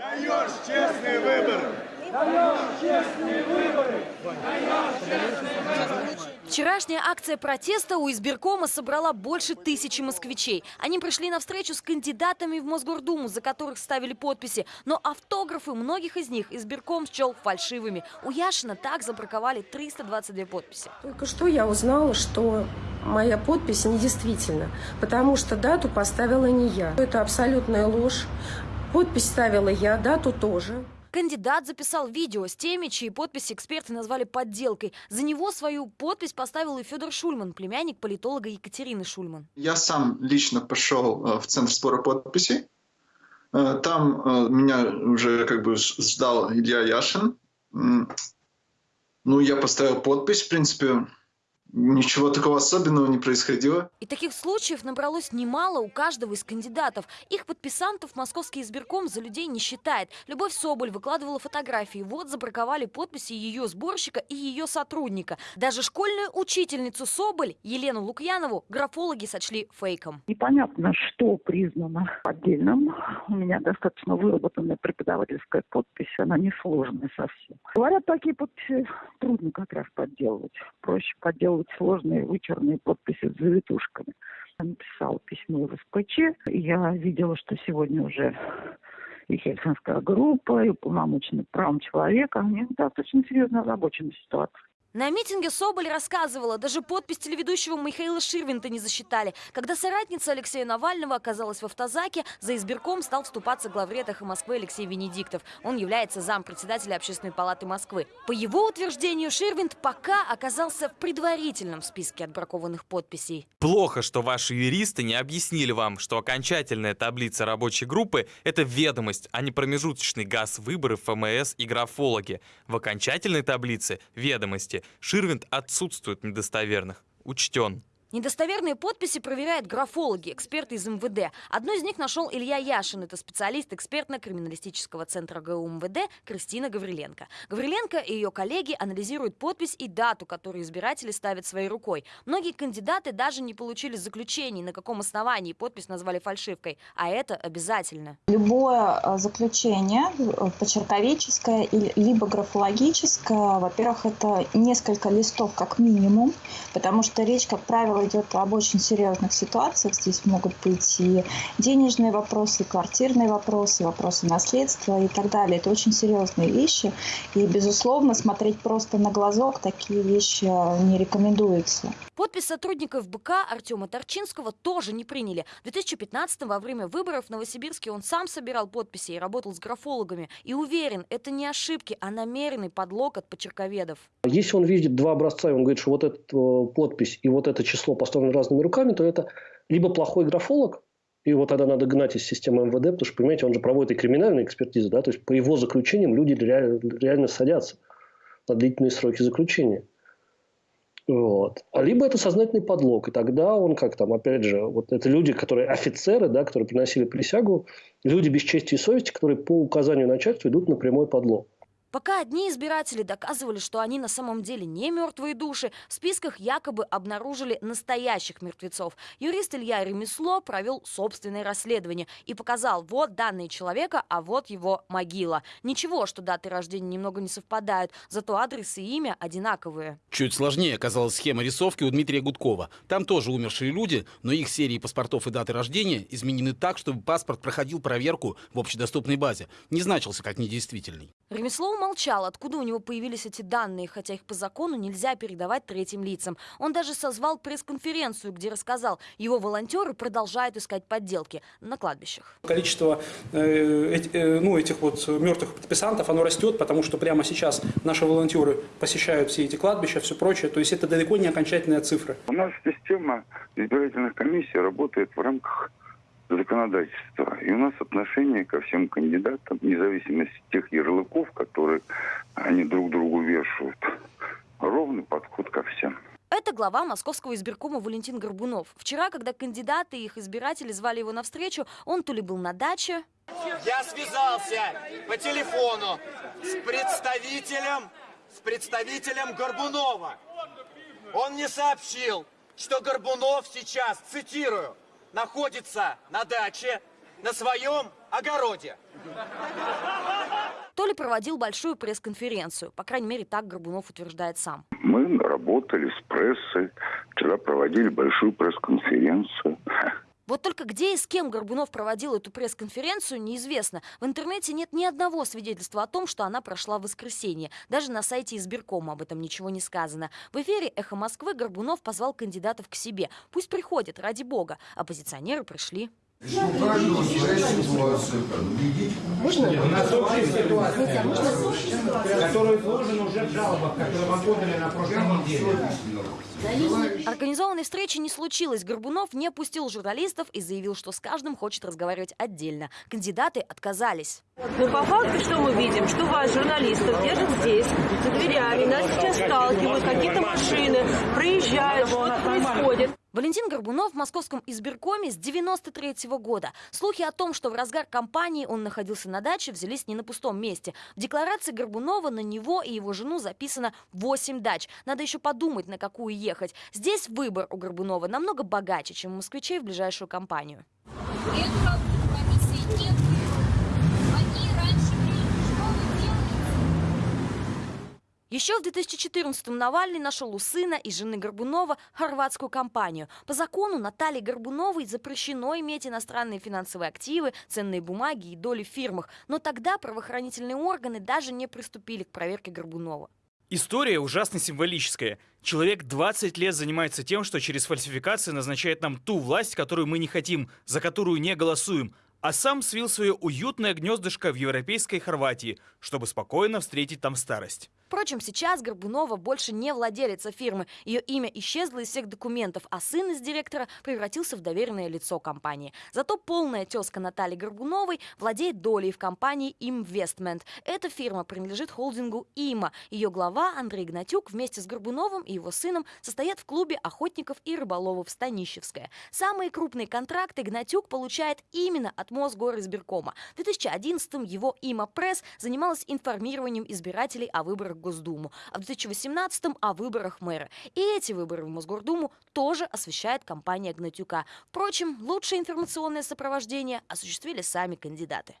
Даешь честные выборы. Вчерашняя акция протеста у избиркома собрала больше тысячи москвичей. Они пришли на встречу с кандидатами в Мосгордуму, за которых ставили подписи. Но автографы многих из них избирком счел фальшивыми. У Яшина так забраковали 322 подписи. Только что я узнала, что моя подпись недействительна, потому что дату поставила не я. Это абсолютная ложь. Подпись ставила я, дату тоже. Кандидат записал видео с теми, чьи подписи эксперты назвали подделкой. За него свою подпись поставил и Федор Шульман, племянник политолога Екатерины Шульман. Я сам лично пошел э, в Центр сбора подписей. Э, Там э, меня уже как бы ждал Илья Яшин. Ну, я поставил подпись, в принципе, ничего такого особенного не происходило. И таких случаев набралось немало у каждого из кандидатов. Их подписантов московский избирком за людей не считает. Любовь Соболь выкладывала фотографии. Вот забраковали подписи ее сборщика и ее сотрудника. Даже школьную учительницу Соболь, Елену Лукьянову, графологи сочли фейком. Непонятно, что признано поддельным. У меня достаточно выработанная преподавательская подпись, она несложная совсем. Говорят, такие подписи трудно как раз подделывать. Проще подделывать сложные вычурные подписи с завитушками. Я написала письмо в СПЧ. Я видела, что сегодня уже и Хельсинская группа, и уполномоченный правом человека, они достаточно серьезно озабочены ситуацией. На митинге Соболь рассказывала, даже подпись телеведущего Михаила Ширвинта не засчитали. Когда соратница Алексея Навального оказалась в автозаке, за избирком стал вступаться главред «Эхо Москвы» Алексей Венедиктов. Он является зампредседателя Общественной палаты Москвы. По его утверждению, Ширвинт пока оказался в предварительном списке отбракованных подписей. Плохо, что ваши юристы не объяснили вам, что окончательная таблица рабочей группы – это ведомость, а не промежуточный газ выборы ФМС и графологи. В окончательной таблице ведомости Ширвинд отсутствует недостоверных. Учтен. Недостоверные подписи проверяют графологи, эксперты из МВД. Одну из них нашел Илья Яшин. Это специалист экспертно-криминалистического центра ГУ МВД Кристина Гавриленко. Гавриленко и ее коллеги анализируют подпись и дату, которую избиратели ставят своей рукой. Многие кандидаты даже не получили заключений, на каком основании подпись назвали фальшивкой. А это обязательно. Любое э, заключение, э, почерковеческое или- либо графологическое, во-первых, это несколько листов как минимум, потому что речь, как правило, идет об очень серьезных ситуациях. Здесь могут быть и денежные вопросы, и квартирные вопросы, вопросы наследства и так далее. Это очень серьезные вещи. И, безусловно, смотреть просто на глазок такие вещи э, не рекомендуется. Подпись сотрудников БК Артема Торчинского тоже не приняли. В 2015 во время выборов в Новосибирске он сам собирал подписи и работал с графологами. И уверен, это не ошибки, а намеренный подлог от почерковедов. Если он видит два образца, и он говорит, что вот эта э, подпись и вот это число поставлены разными руками, то это либо плохой графолог, и вот тогда надо гнать из системы МВД, потому что, понимаете, он же проводит и криминальные экспертизы, да, то есть по его заключениям люди реально, реально садятся на длительные сроки заключения. Вот. А либо это сознательный подлог, и тогда он как там, опять же, вот это люди, которые офицеры, да, которые приносили присягу, люди без чести и совести, которые по указанию начальства идут на прямой подлог. Пока одни избиратели доказывали, что они на самом деле не мертвые души, в списках якобы обнаружили настоящих мертвецов. Юрист Илья Ремесло провел собственное расследование и показал, вот данные человека, а вот его могила. Ничего, что даты рождения немного не совпадают, зато адрес и имя одинаковые. Чуть сложнее оказалась схема рисовки у Дмитрия Гудкова. Там тоже умершие люди, но их серии паспортов и даты рождения изменены так, чтобы паспорт проходил проверку в общедоступной базе, не значился как недействительный. Ремесло умолчал, откуда у него появились эти данные, хотя их по закону нельзя передавать третьим лицам. Он даже созвал пресс-конференцию, где рассказал, его волонтеры продолжают искать подделки на кладбищах. Количество э, э, ну, этих вот мертвых подписантов, оно растет, потому что прямо сейчас наши волонтеры посещают все эти кладбища, все прочее. То есть это далеко не окончательная цифра. У нас система избирательных комиссий работает в рамках законодательства. И у нас отношение ко всем кандидатам, вне зависимости от тех ярлыков, которые они друг другу вешают, ровный подход ко всем. Это глава московского избиркома Валентин Горбунов. Вчера, когда кандидаты и их избиратели звали его навстречу, он то ли был на даче, Я связался по телефону с представителем, с представителем Горбунова. Он мне сообщил, что Горбунов сейчас, цитирую, находится на даче на своем огороде. проводил большую пресс-конференцию. По крайней мере, так Горбунов утверждает сам. Мы работали с прессой, вчера проводили большую пресс-конференцию. Вот только где и с кем Горбунов проводил эту пресс-конференцию, неизвестно. В интернете нет ни одного свидетельства о том, что она прошла в воскресенье. Даже на сайте избиркома об этом ничего не сказано. В эфире «Эхо Москвы» Горбунов позвал кандидатов к себе. Пусть приходят, ради бога. Оппозиционеры пришли. У каждого своя ситуация. Можно? У нас общая ситуация, которая изложена уже в жалобах, которые мы подали на прошлой неделе. Организованной встречи не случилось. Горбунов не пустил журналистов и заявил, что с каждым хочет разговаривать отдельно. Кандидаты отказались. Но по факту что мы видим? Что вас, журналистов, держат здесь, за дверями, нас сейчас сталкивают, какие-то машины проезжают, что-то происходит. Валентин Горбунов в московском избиркоме с 93 -го года. Слухи о том, что в разгар кампании он находился на даче, взялись не на пустом месте. В декларации Горбунова на него и его жену записано 8 дач. Надо еще подумать, на какую ехать. Здесь выбор у Горбунова намного богаче, чем у москвичей в ближайшую кампанию. Еще в 2014-м Навальный нашел у сына и жены Горбунова хорватскую компанию. По закону Наталье Горбуновой запрещено иметь иностранные финансовые активы, ценные бумаги и доли в фирмах. Но тогда правоохранительные органы даже не приступили к проверке Горбунова. История ужасно символическая. Человек 20 лет занимается тем, что через фальсификации назначает нам ту власть, которую мы не хотим, за которую не голосуем, а сам свил свое уютное гнездышко в европейской Хорватии, чтобы спокойно встретить там старость. Впрочем, сейчас Горбунова больше не владелица фирмы. Ее имя исчезло из всех документов, а сын из директора превратился в доверенное лицо компании. Зато полная тезка Натальи Горбуновой владеет долей в компании Investment. Эта фирма принадлежит холдингу ИМА. Ее глава Андрей Гнатюк вместе с Горбуновым и его сыном состоят в клубе охотников и рыболовов Станищевская. Самые крупные контракты Гнатюк получает именно от Мосгоризбиркома. В 2011-м его ИМА Пресс занималась информированием избирателей о выборах Госдуму, а в 2018-м о выборах мэра. И эти выборы в Мосгордуму тоже освещает компания Гнатюка. Впрочем, лучшее информационное сопровождение осуществили сами кандидаты.